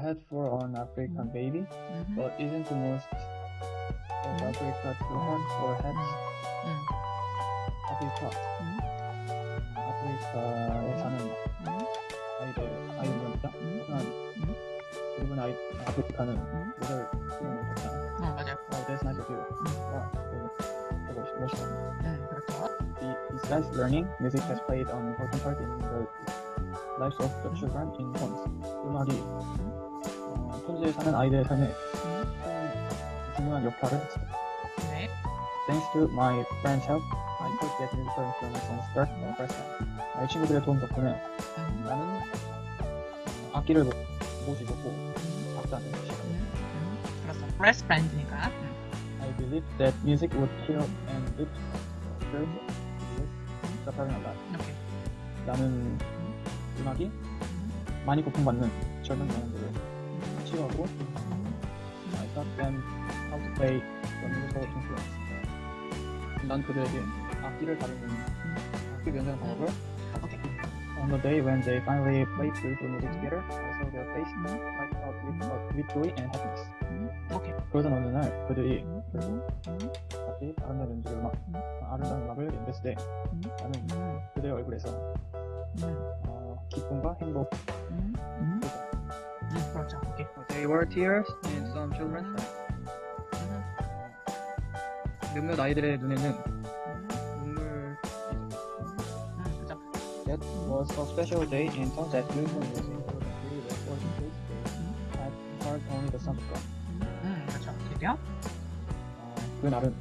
had for an African baby, 음. but isn't the most of Mm. Africa too hard for heads? 음. 아프리카, 음. 아프리카에 사는 음. 아이들, 아이들입니다. 음. 하지만 음. 대부분 아이, 아프리카는 음. 모델 수련을 했잖아요. 어, 맞아요. 어, that's nice of you. 와, 되게 보고 멋있다. 음, 그렇죠. The- Besides learning, music has played an important part in the lives of the children in homes. 음악이 어, 현지에 사는 아이들의 삶에 음. 큰 중요한 역할을 했습니다. 네. Thanks to my friends' help, I could get musical instruments and start the first time. 나의 친구들의 도움 덕분에 음. 나는 어, 악기를 모- 모시고 박자는 시간. 음. 음. 그렇죠. 브랜드니까. 음. I believe that music would heal and lift the spirit with suffering a lot. 이렇게. 나는 음악이 음. 많이 고통받는 젊은 영혼들을 음. I taught them how to play the musical instruments. 난 그들에게 악기를 다루는 악기 연주하는 방법을. On the day when they finally played beautiful music together, I saw their face light up with, uh, with joy and happiness. 음. 오케이. 그러던 어느 날 그들이 음. 결국 음. 같이 아름다운 연주를 음. 아름다운 음악을 연주했을 때 음. 나는 음. 그들의 얼굴에서 음. 어, 기쁨과 행복 음. 음. 음. 그렇죠. 오케이. They were tears in some children's eyes. 음. 몇몇 아이들의 눈에는 음. 눈물 음. 그렇죠. That was a special day in town that beautiful music heard only the sound God. 음. 그렇죠. 어, 그 날은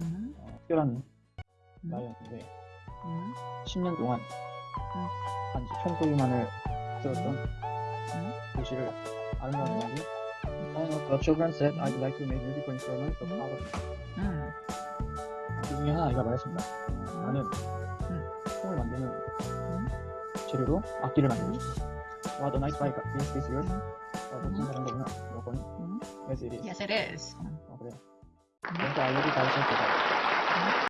음. 어, 특별한 음. 날이었는데 음. 10년 동안 음. 단지 총소리만을 들었던 음. 도시를 아름다운 음악이 One of the children said I'd like to make musical instruments of our 음. 그 중에 하나 아이가 말했습니다. 어, 나는 총을 만드는 재료로 악기를 만들고 싶어. Wow, the nice bike. Is this yours? 어, 자전거구나. 너 거니? 음. Yes, it is. Yes, it is. 음. 어, 그래. 음. 그래서 알레르기 가르쳐 주다.